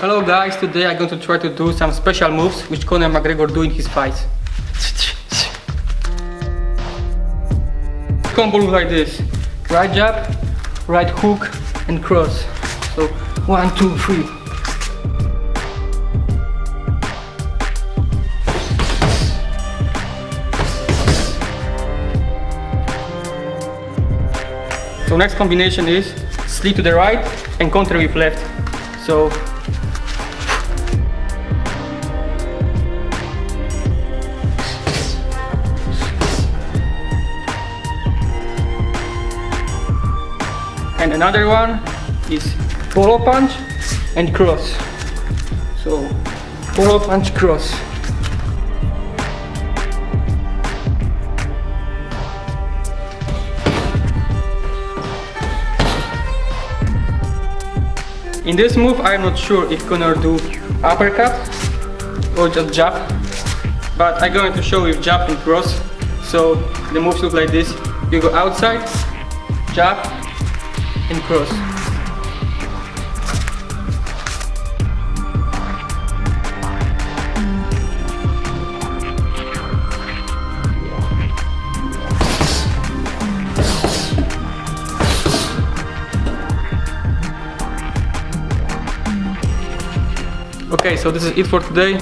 Hello guys, today I'm going to try to do some special moves which Conor McGregor do in his fights. Combo look like this. Right jab, right hook and cross. So one, two, three. So next combination is slip to the right and counter with left. So and another one is polo punch and cross. So polo punch cross. In this move, I'm not sure if gonna do uppercut or just jab, but I'm going to show you jab and cross. So the moves look like this. You go outside, jab, and cross. Okay, so this is it for today.